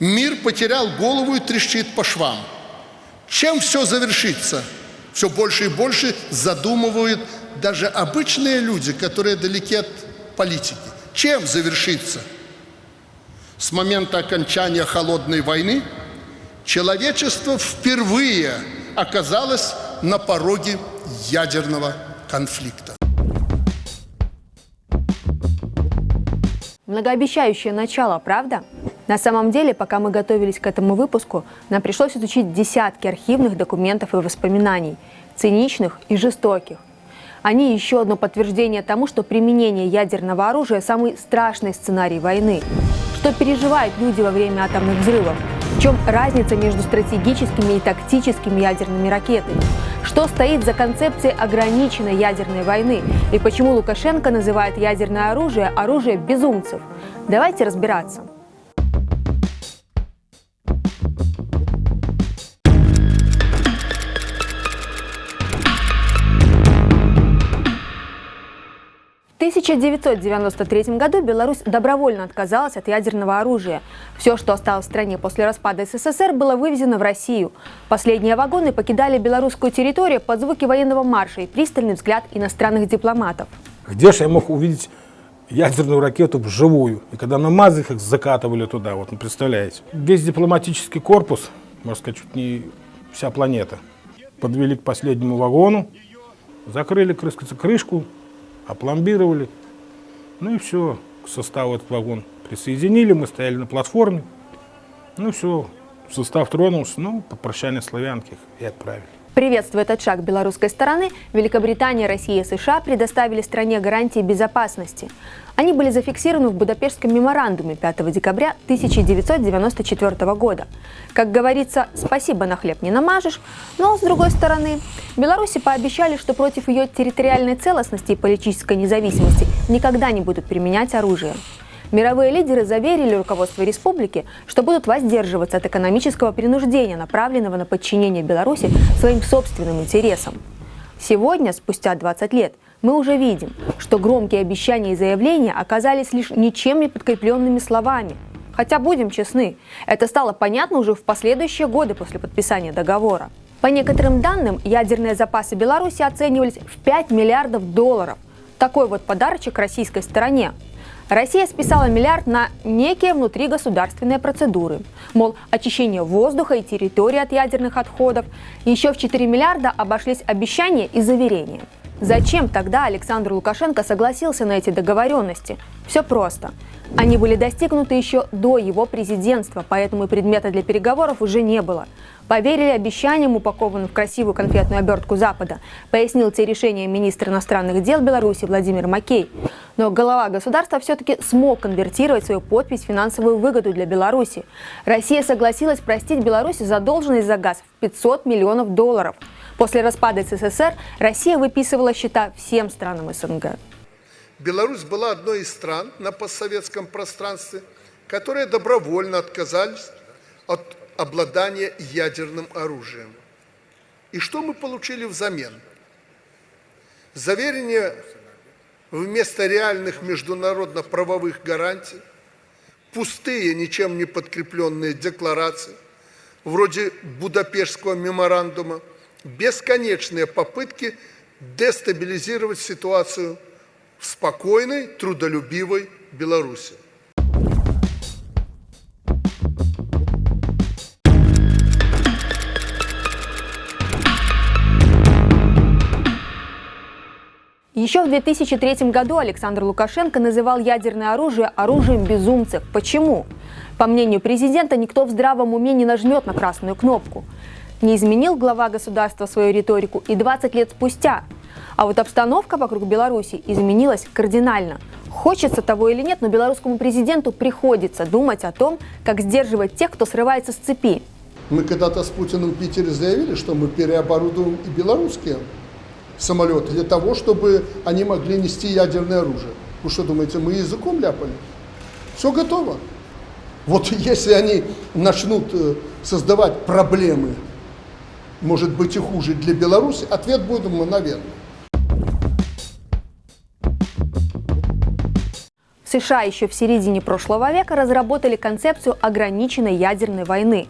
Мир потерял голову и трещит по швам. Чем все завершится? Все больше и больше задумывают даже обычные люди, которые далеки от политики. Чем завершится? С момента окончания холодной войны человечество впервые оказалось на пороге ядерного конфликта. Многообещающее начало, правда? На самом деле, пока мы готовились к этому выпуску, нам пришлось изучить десятки архивных документов и воспоминаний, циничных и жестоких. Они еще одно подтверждение тому, что применение ядерного оружия – самый страшный сценарий войны. Что переживают люди во время атомных взрывов? В чем разница между стратегическими и тактическими ядерными ракетами? Что стоит за концепцией ограниченной ядерной войны? И почему Лукашенко называет ядерное оружие оружие безумцев? Давайте разбираться. 1993 году Беларусь добровольно отказалась от ядерного оружия. Все, что осталось в стране после распада СССР, было вывезено в Россию. Последние вагоны покидали белорусскую территорию под звуки военного марша и пристальный взгляд иностранных дипломатов. Где же я мог увидеть ядерную ракету вживую? И когда на МАЗах их закатывали туда, вот, ну, представляете. Весь дипломатический корпус, можно сказать, чуть не вся планета, подвели к последнему вагону, закрыли крышку, опломбировали. Ну и все, к составу этот вагон присоединили, мы стояли на платформе. Ну все, состав тронулся, ну, по прощальной и отправили. Приветствуя этот шаг белорусской стороны, Великобритания, Россия и США предоставили стране гарантии безопасности. Они были зафиксированы в Будапештском меморандуме 5 декабря 1994 года. Как говорится, спасибо на хлеб не намажешь, но, с другой стороны, Беларуси пообещали, что против ее территориальной целостности и политической независимости никогда не будут применять оружие. Мировые лидеры заверили руководство республики, что будут воздерживаться от экономического принуждения, направленного на подчинение Беларуси своим собственным интересам. Сегодня, спустя 20 лет, мы уже видим, что громкие обещания и заявления оказались лишь ничем не подкрепленными словами. Хотя, будем честны, это стало понятно уже в последующие годы после подписания договора. По некоторым данным, ядерные запасы Беларуси оценивались в 5 миллиардов долларов. Такой вот подарочек российской стороне. Россия списала миллиард на некие внутригосударственные процедуры. Мол, очищение воздуха и территории от ядерных отходов. Еще в 4 миллиарда обошлись обещания и заверения. Зачем тогда Александр Лукашенко согласился на эти договоренности? Все просто. Они были достигнуты еще до его президентства, поэтому предмета для переговоров уже не было. Поверили обещаниям, упакованным в красивую конфетную обертку Запада, пояснил те решения министр иностранных дел Беларуси Владимир Макей. Но голова государства все-таки смог конвертировать свою подпись в финансовую выгоду для Беларуси. Россия согласилась простить Беларуси задолженность за газ в 500 миллионов долларов – После распада СССР Россия выписывала счета всем странам СНГ. Беларусь была одной из стран на постсоветском пространстве, которые добровольно отказались от обладания ядерным оружием. И что мы получили взамен? Заверение вместо реальных международно-правовых гарантий, пустые, ничем не подкрепленные декларации, вроде Будапештского меморандума – бесконечные попытки дестабилизировать ситуацию в спокойной, трудолюбивой Беларуси. Еще в 2003 году Александр Лукашенко называл ядерное оружие оружием безумцев. Почему? По мнению президента, никто в здравом уме не нажмет на красную кнопку. Не изменил глава государства свою риторику и 20 лет спустя. А вот обстановка вокруг Беларуси изменилась кардинально. Хочется того или нет, но белорусскому президенту приходится думать о том, как сдерживать тех, кто срывается с цепи. Мы когда-то с Путиным в Питере заявили, что мы переоборудуем и белорусские самолеты для того, чтобы они могли нести ядерное оружие. Вы что думаете, мы языком ляпали? Все готово. Вот если они начнут э, создавать проблемы может быть и хуже для Беларуси, ответ будет мгновенный. США еще в середине прошлого века разработали концепцию ограниченной ядерной войны.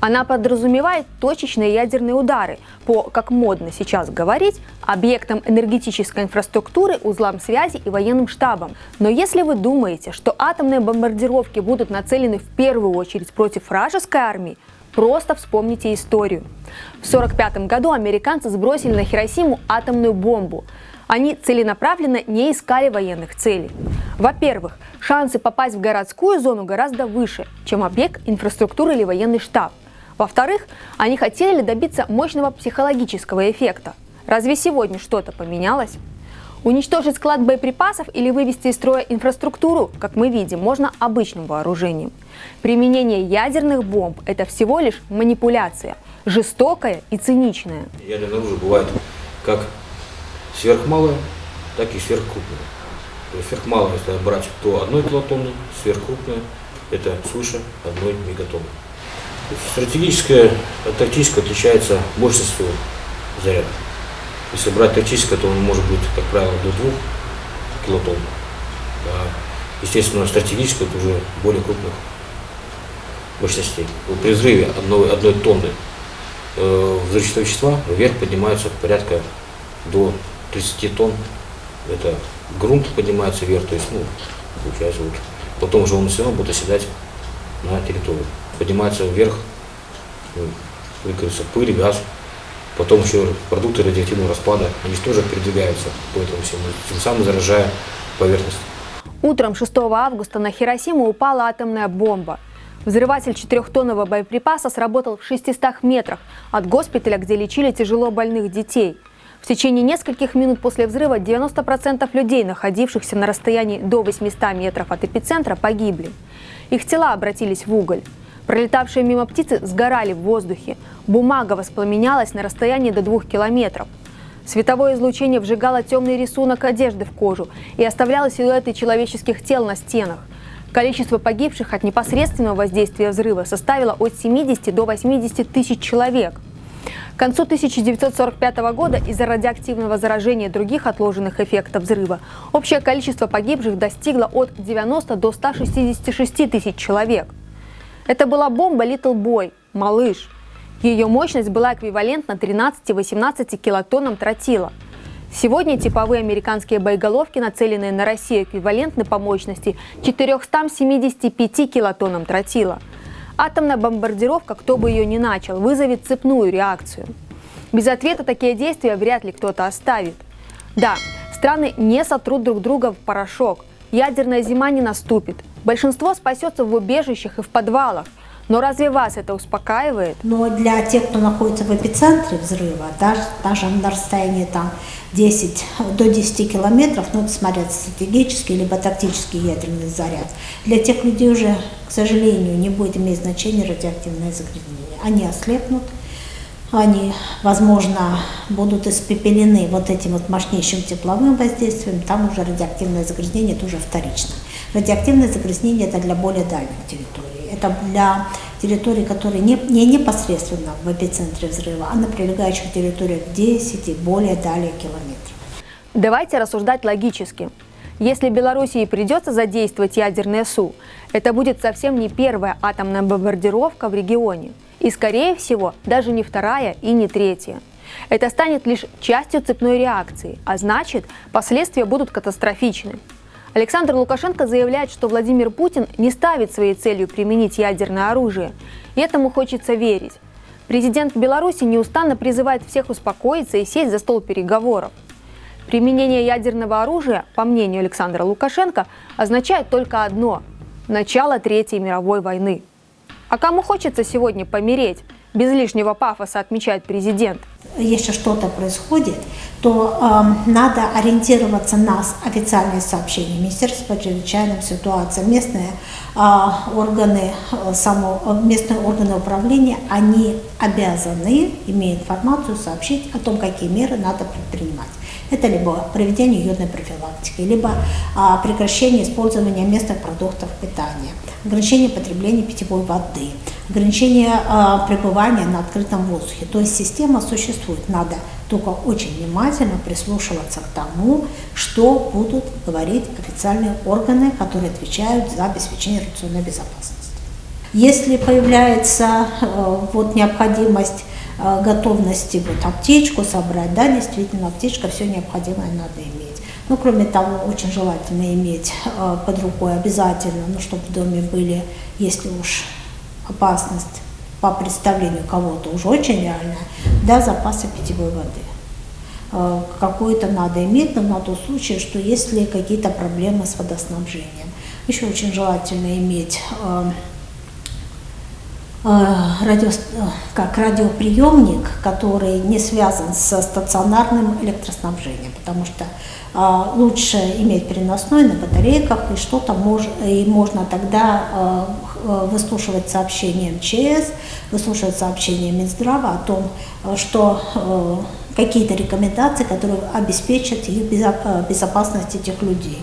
Она подразумевает точечные ядерные удары по, как модно сейчас говорить, объектам энергетической инфраструктуры, узлам связи и военным штабам. Но если вы думаете, что атомные бомбардировки будут нацелены в первую очередь против вражеской армии, Просто вспомните историю. В 1945 году американцы сбросили на Хиросиму атомную бомбу. Они целенаправленно не искали военных целей. Во-первых, шансы попасть в городскую зону гораздо выше, чем объект инфраструктуры или военный штаб. Во-вторых, они хотели добиться мощного психологического эффекта. Разве сегодня что-то поменялось? Уничтожить склад боеприпасов или вывести из строя инфраструктуру, как мы видим, можно обычным вооружением. Применение ядерных бомб – это всего лишь манипуляция, жестокая и циничная. Ядерное оружие бывает как сверхмалое, так и сверхкрупное. То есть сверхмалое, если брать, то одной килотонны, сверхкрупное – это свыше одной мегатонны. Стратегическое от тактического отличается мощностью заряда. Если брать тактическое, то он может быть, как правило, до 2 килотонн. Да. Естественно, стратегическое это уже более крупных мощностей. При взрыве одной, одной тонны э, взрывчатого вещества вверх поднимаются порядка до 30 тонн. Это грунт поднимается вверх, то есть, ну, получается, вот, потом уже он все равно будет оседать на территорию. Поднимается вверх, ну, выкрылся пыль, газ, Потом еще продукты радиоактивного распада, они же тоже передвигаются по этому всему, тем самым заражая поверхность. Утром 6 августа на Хиросиму упала атомная бомба. Взрыватель четырехтонного боеприпаса сработал в 600 метрах от госпиталя, где лечили тяжело больных детей. В течение нескольких минут после взрыва 90% людей, находившихся на расстоянии до 800 метров от эпицентра, погибли. Их тела обратились в уголь. Пролетавшие мимо птицы сгорали в воздухе. Бумага воспламенялась на расстоянии до двух километров. Световое излучение вжигало темный рисунок одежды в кожу и оставляло силуэты человеческих тел на стенах. Количество погибших от непосредственного воздействия взрыва составило от 70 до 80 тысяч человек. К концу 1945 года из-за радиоактивного заражения других отложенных эффектов взрыва общее количество погибших достигло от 90 до 166 тысяч человек. Это была бомба Little Boy, малыш. Ее мощность была эквивалентна 13-18 килотоннам тротила. Сегодня типовые американские боеголовки, нацеленные на Россию, эквивалентны по мощности 475 килотоннам тротила. Атомная бомбардировка, кто бы ее ни начал, вызовет цепную реакцию. Без ответа такие действия вряд ли кто-то оставит. Да, страны не сотрут друг друга в порошок. Ядерная зима не наступит. Большинство спасется в убежищах и в подвалах. Но разве вас это успокаивает? Но для тех, кто находится в эпицентре взрыва, даже, даже на расстоянии там 10, до 10 километров, ну, это смотря стратегический либо тактический ядерный заряд, для тех людей уже, к сожалению, не будет иметь значения радиоактивное загрязнение. Они ослепнут, они, возможно, будут испепелены вот этим вот мощнейшим тепловым воздействием, там уже радиоактивное загрязнение, это уже вторично. Радиоактивное загрязнение это для более дальних территорий. Это для территорий, которые не, не непосредственно в эпицентре взрыва, а на прилегающих территориях 10 и более далее километров. Давайте рассуждать логически. Если Белоруссии придется задействовать ядерное СУ, это будет совсем не первая атомная бомбардировка в регионе. И, скорее всего, даже не вторая и не третья. Это станет лишь частью цепной реакции, а значит, последствия будут катастрофичны. Александр Лукашенко заявляет, что Владимир Путин не ставит своей целью применить ядерное оружие. И этому хочется верить. Президент Беларуси неустанно призывает всех успокоиться и сесть за стол переговоров. Применение ядерного оружия, по мнению Александра Лукашенко, означает только одно – начало Третьей мировой войны. А кому хочется сегодня помереть? Без лишнего пафоса отмечает президент. Если что-то происходит, то э, надо ориентироваться на официальные сообщения Министерства по чрезвычайным ситуациям. Местные э, органы, э, само, местные органы управления, они обязаны, имея информацию, сообщить о том, какие меры надо предпринимать. Это либо проведение йодной профилактики, либо а, прекращение использования местных продуктов питания, ограничение потребления питьевой воды, ограничение а, пребывания на открытом воздухе. То есть система существует, надо только очень внимательно прислушиваться к тому, что будут говорить официальные органы, которые отвечают за обеспечение радиационной безопасности. Если появляется э, вот необходимость э, готовности вот аптечку собрать, да, действительно, аптечка все необходимое надо иметь. Ну, кроме того, очень желательно иметь э, под рукой обязательно, ну, чтобы в доме были, если уж опасность по представлению кого-то уже очень реальная, да, запасы питьевой воды. Э, Какую-то надо иметь, но на тот случай, что если какие-то проблемы с водоснабжением. Еще очень желательно иметь э, радио, как радиоприемник, который не связан со стационарным электроснабжением, потому что лучше иметь переносной на батарейках, и что-то мож, и можно тогда э, э, выслушивать сообщения МЧС, выслушивать сообщения Минздрава о том, что какие-то рекомендации, которые обеспечат их безо- безопасность этих людей.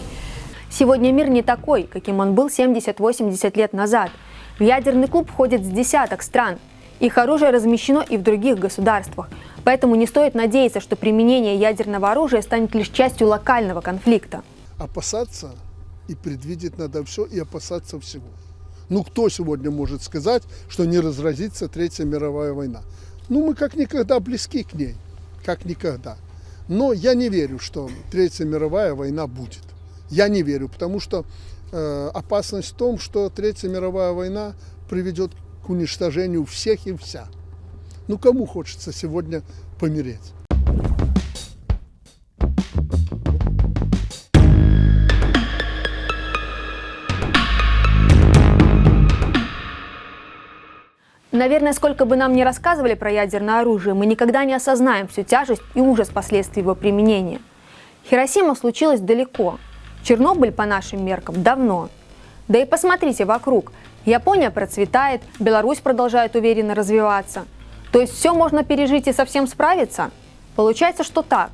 Сегодня мир не такой, каким он был 70-80 лет назад. В ядерный клуб входит с десяток стран. Их оружие размещено и в других государствах. Поэтому не стоит надеяться, что применение ядерного оружия станет лишь частью локального конфликта. Опасаться и предвидеть надо все, и опасаться всего. Ну, кто сегодня может сказать, что не разразится Третья мировая война? Ну, мы как никогда близки к ней, как никогда. Но я не верю, что Третья мировая война будет. Я не верю, потому что э, опасность в том, что Третья мировая война приведет к уничтожению всех и вся. Ну, кому хочется сегодня помереть? Наверное, сколько бы нам ни рассказывали про ядерное оружие, мы никогда не осознаем всю тяжесть и ужас последствий его применения. Хиросима случилась далеко. Чернобыль, по нашим меркам, давно. Да и посмотрите вокруг. Япония процветает, Беларусь продолжает уверенно развиваться. То есть все можно пережить и совсем справиться? Получается, что так.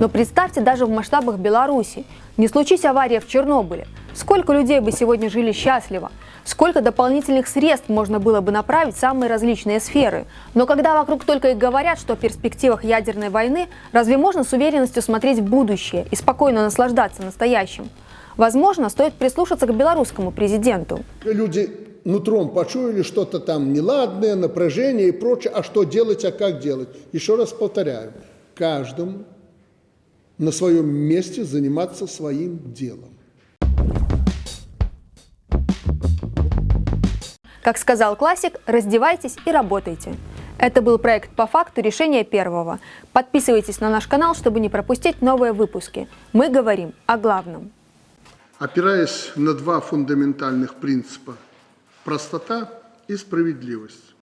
Но представьте даже в масштабах Беларуси. Не случись авария в Чернобыле. Сколько людей бы сегодня жили счастливо? Сколько дополнительных средств можно было бы направить в самые различные сферы? Но когда вокруг только и говорят, что о перспективах ядерной войны, разве можно с уверенностью смотреть в будущее и спокойно наслаждаться настоящим? Возможно, стоит прислушаться к белорусскому президенту. Люди нутром почуяли что-то там неладное, напряжение и прочее. А что делать, а как делать? Еще раз повторяю, каждому на своем месте заниматься своим делом. Как сказал классик, раздевайтесь и работайте. Это был проект «По факту. Решение первого». Подписывайтесь на наш канал, чтобы не пропустить новые выпуски. Мы говорим о главном. Опираясь на два фундаментальных принципа – простота и справедливость.